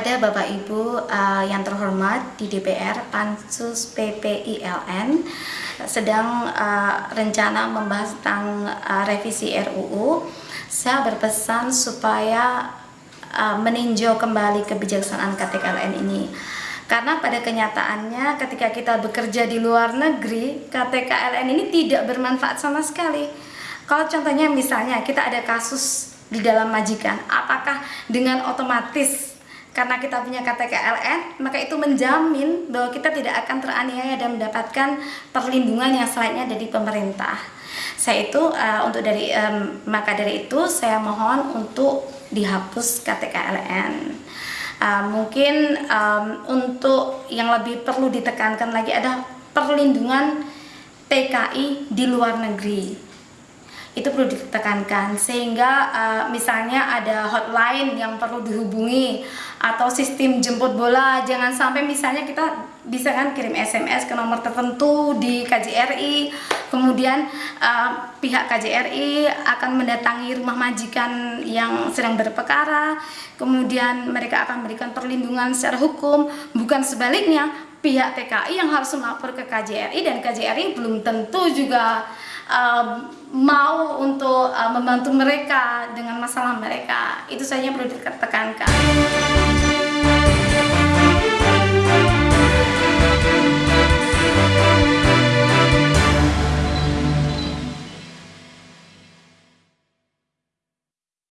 kepada Bapak Ibu uh, yang terhormat di DPR Pansus PPILN sedang uh, rencana membahas tentang uh, revisi RUU. Saya berpesan supaya uh, meninjau kembali kebijaksanaan KTKLN ini. Karena pada kenyataannya ketika kita bekerja di luar negeri, KTKLN ini tidak bermanfaat sama sekali. Kalau contohnya misalnya kita ada kasus di dalam majikan, apakah dengan otomatis karena kita punya KTKLN, maka itu menjamin bahwa kita tidak akan teraniaya dan mendapatkan perlindungan yang selainnya dari pemerintah. Saya itu uh, untuk dari um, maka dari itu saya mohon untuk dihapus KTKLN. Uh, mungkin um, untuk yang lebih perlu ditekankan lagi ada perlindungan TKI di luar negeri itu perlu ditekankan. Sehingga uh, misalnya ada hotline yang perlu dihubungi atau sistem jemput bola jangan sampai misalnya kita bisa kan kirim SMS ke nomor tertentu di KJRI kemudian uh, pihak KJRI akan mendatangi rumah majikan yang sedang berperkara. Kemudian mereka akan memberikan perlindungan secara hukum. Bukan sebaliknya pihak TKI yang harus melapor ke KJRI dan KJRI belum tentu juga uh, mau untuk uh, membantu mereka dengan masalah mereka. Itu saja perlu ditekankan